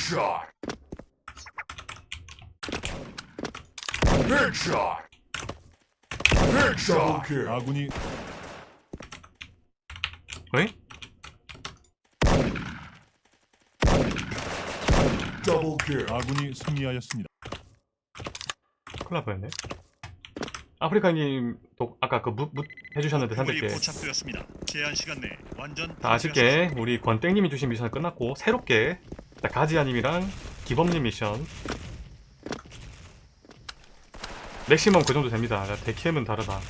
Headshot. Headshot. Headshot. kill. 아군이 어이? Double kill. 아군이 승리하였습니다. 큰일 날 뻔했네 아프리카님 도 아까 그 무, 무 해주셨는데 물이 300개 포착되었습니다. 제한 시간 내에 완전 자, 아쉽게 우리 권땡님이 주신 미션은 끝났고 새롭게 자, 가지아님이랑 기범님 미션. 맥시멈 그 정도 됩니다. 자, 데캠은 다르다.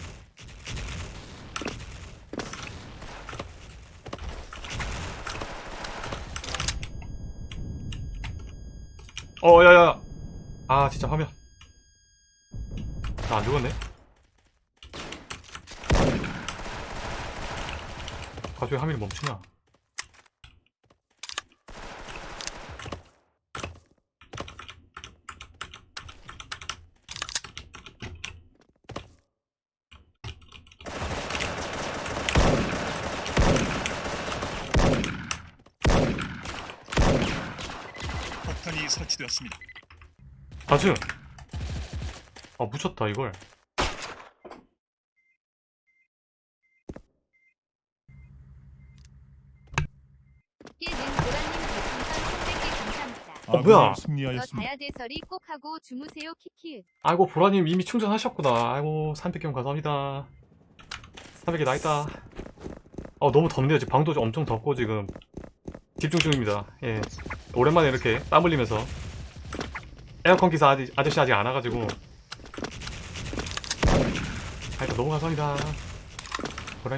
어 야 야. 아 진짜 화면. 나 안 죽었네. 갑자기 화면이 멈추냐 설치되었습니다. 다즈 아 묻혔다 이걸 깨는 보라님 별풍선 300개 감사합니다. 어, 아군이 뭐야? 저 승리하였습니다. 다야대설이 꼭 하고 주무세요 키키. 아이고 보라님 이미 충전하셨구나 아이고 300경 감사합니다 300개 나있다 어 너무 덥네요 지금 방도 좀 엄청 덥고 지금 집중 중입니다. 예. 오랜만에 이렇게 땀 흘리면서. 에어컨 기사 아직, 아저씨 아직 안 와가지고. 하여튼 너무 감사합니다.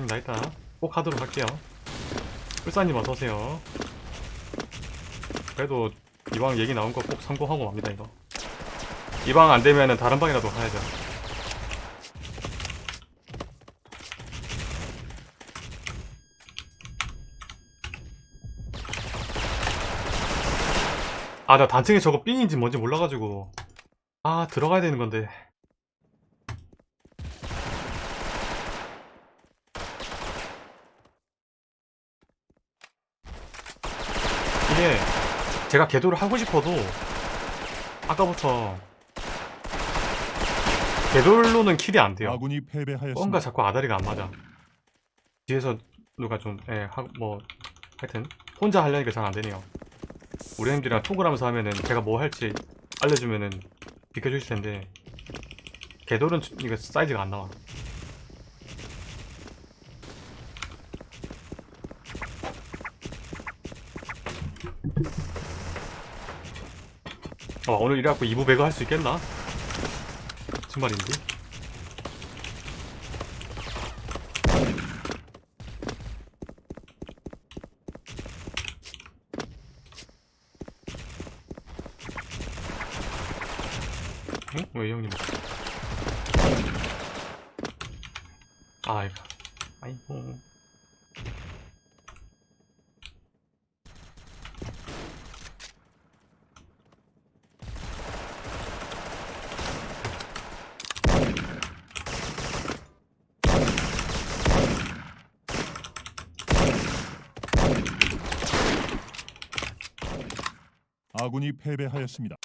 나있다 꼭 하도록 할게요. 불사님 어서오세요. 그래도 이왕 얘기 나온 거 꼭 성공하고 맙니다 이거. 이방 안되면은 다른 방이라도 가야죠 아 나 단층에 저거 삥인지 뭔지 몰라가지고. 아 들어가야 되는 건데. 이게 제가 궤도를 하고 싶어도 아까부터 궤돌로는 킬이 안 돼요. 아군이 뭔가 패배하였습니다. 자꾸 아다리가 안 맞아. 뒤에서 누가 좀 예, 하, 뭐 하여튼 혼자 하려니까 잘 안 되네요 우리 형들이랑 톡을 하면서 하면은 제가 뭐 할지 알려주면은 비켜주실 텐데 궤돌은 주- 이거 사이즈가 안 나와 어, 오늘 이래갖고 2부 배그 할 수 있겠나? 정말인데? 응? 왜 형님? 아이고, 아이고. 아군이 패배하였습니다.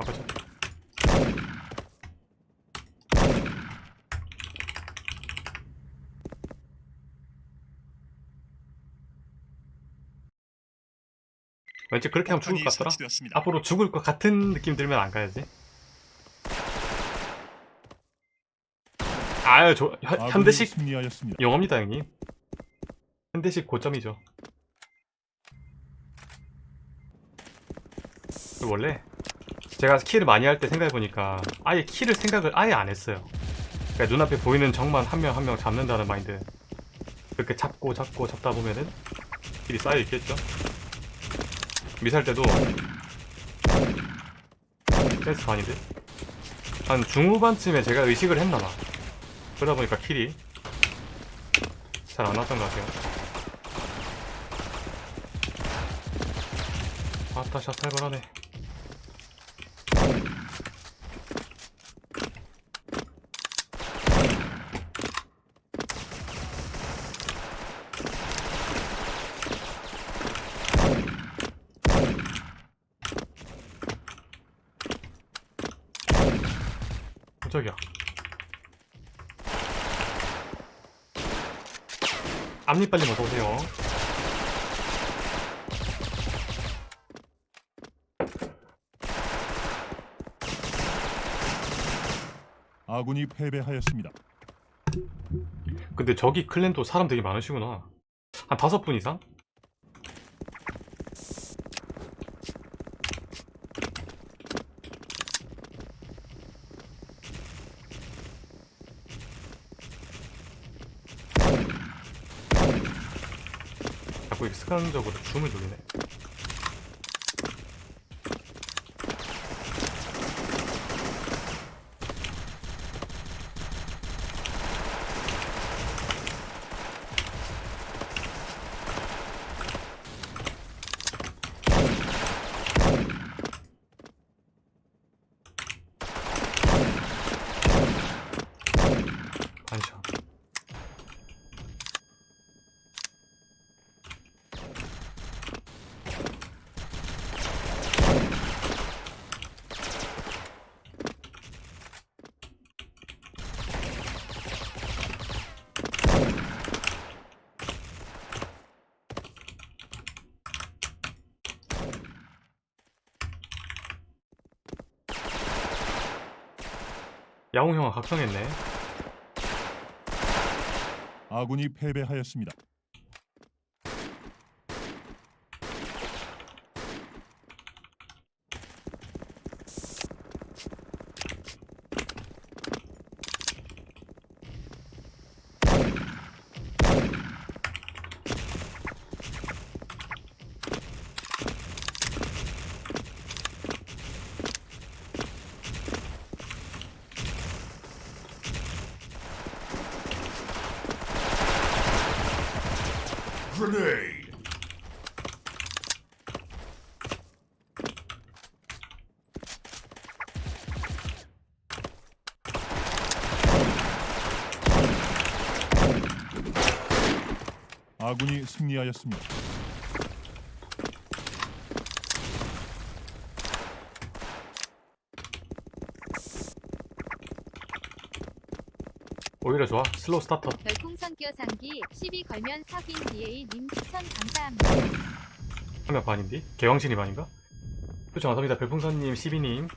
가보자 왠지 그렇게 하면 죽을 것 같더라? 앞으로 죽을 것 같은 느낌 들면 안 가야지? 아유 저 현, 현대식 영어입니다 형님. 현대식 고점이죠. 원래 제가 키를 많이 할 때 생각해보니까 아예 키를 생각을 아예 안 했어요. 그러니까 눈앞에 보이는 적만 한 명 한 명 잡는다는 마인드. 그렇게 잡고 잡고 잡다 보면은 킬이 쌓여있겠죠? 미사일 때도 센스 반인데? 한 중후반쯤에 제가 의식을 했나봐. 그러다 보니까 킬이 잘 안 왔던 것 같아요. 아따 샷 살벌하네. 깜짝이야. 앞니빨리 어서오세요. 아군이 패배하였습니다. 근데 저기 클랜도 사람 되게 많으시구나. 한 다섯 분 이상? 습관적으로 줌을 돌리네. 반샷. 야옹 형아 각성했네. 아군이 패배하였습니다. Grenade. 아군이 승리하였습니다. 좋아. 슬로우 스타터. 별풍선 끼어상기 12 걸면 사귄 DA님 추천 감사합니다. 한명 반인디? 개왕신이 반인가? 그렇죠 감사합니다 별풍선님 12님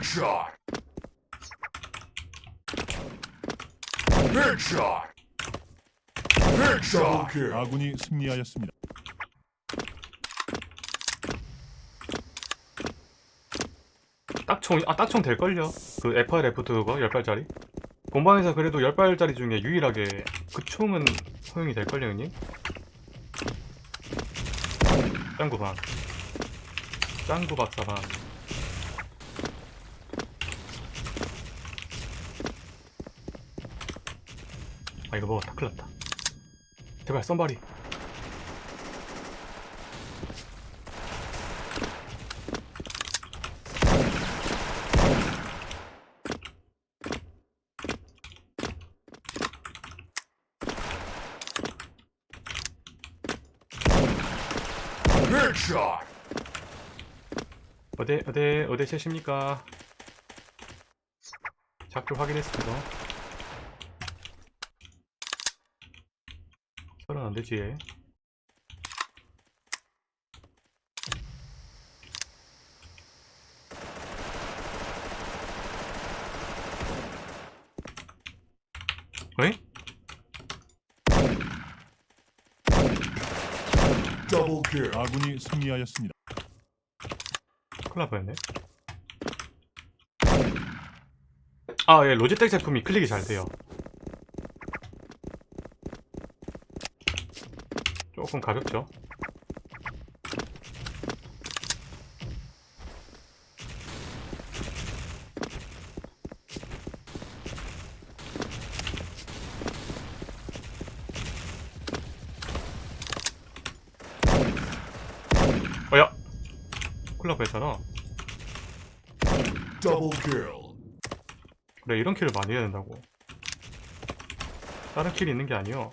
Headshot. Headshot. Headshot. 아군이 승리하였습니다. 딱총 아 딱총 될 걸요 그 FR F2 그거 10발짜리 본방에서 그래도 10발짜리 중에 유일하게 그 총은 허용이 될 걸요 형님 짱구방 짱구 박사방 아 이거 먹었다 아, 큰일났다 제발 썬바리 어디 어디 어디 채십니까? 작교 확인했습니다. 안 되지. 어이? Double kill. 아군이 승리하였습니다. 큰일 날 뻔했네. 아, 예, 로지텍 제품이 클릭이 잘 돼요. 조금 가볍죠? 어야! Double kill. 그래 이런 킬을 많이 해야 된다고 다른 킬이 있는 게 아니요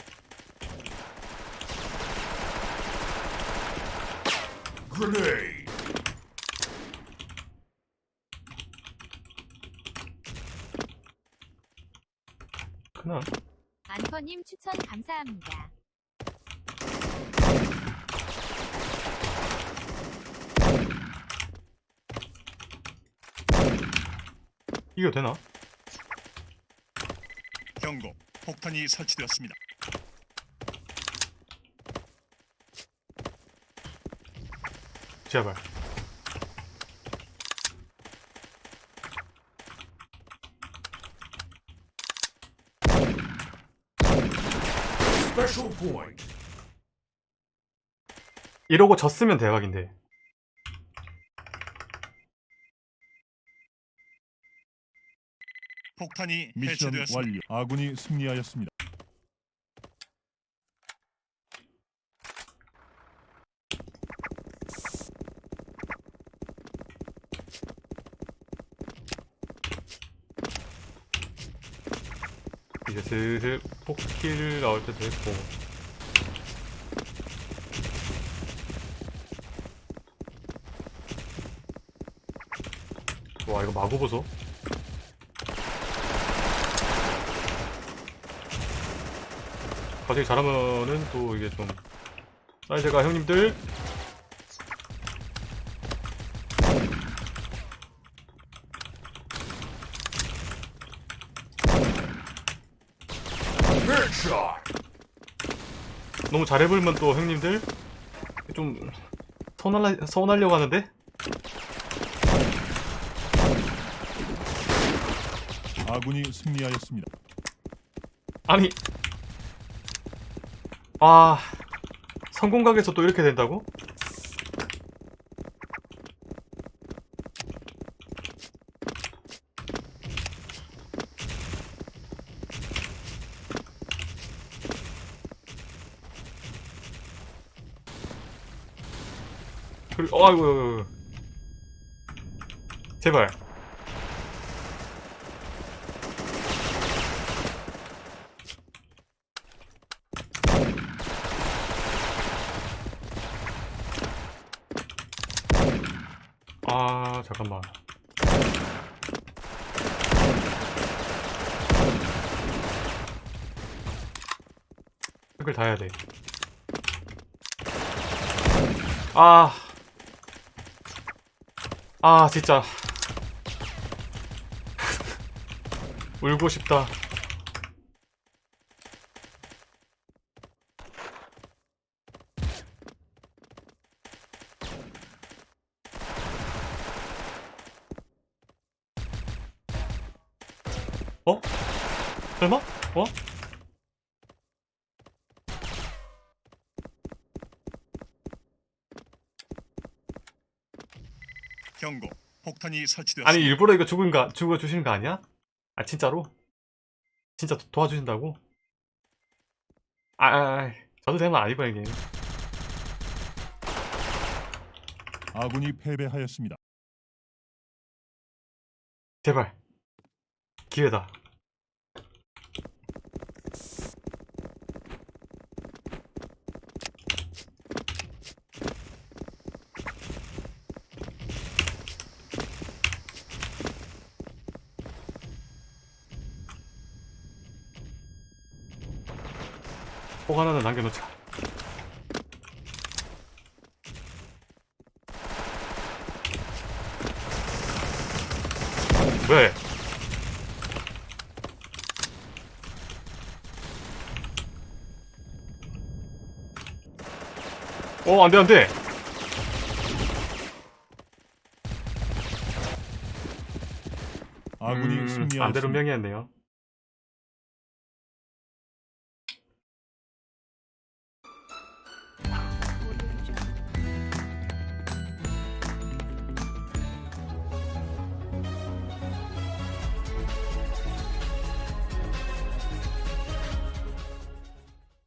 Grenade. 크나? 안커님 추천 감사합니다. 이거 되나? 경고. 폭탄이 설치되었습니다. 제발 Special point. 이러고 졌으면 대박인데 폭탄이 미션 해체되었습니다. 완료. 아군이 승리하였습니다. 이제 슬슬 폭킬 나올 때도 했고. 와 이거 마구 보소. 갑자기 잘하면은 또 이게 좀. 사이즈가 형님들 너무 잘해불면 또 형님들 좀 서운할라, 서운하려고 하는데 아군이 승리하였습니다. 아니 아 성공각에서 또 이렇게 된다고? 그리 어, 아이고. 제발 아 잠깐만 이걸 다 해야 돼. 아. 아, 진짜. 울고 싶다. 어? 설마? 어? 경고. 폭탄이 설치되었습니다. 아니 일부러 이거 죽은 거 죽어 주시는 거 아니야? 아 진짜로? 진짜 도, 도와주신다고? 아, 아, 아 저도 되면 아니고 이게 아군이 패배하였습니다. 제발 기회다. 꼭 하나는 남겨놓자. 왜? 어, 안 돼, 안 돼! 아군이 음, 승리하였습니다. 반대로 명이었네요.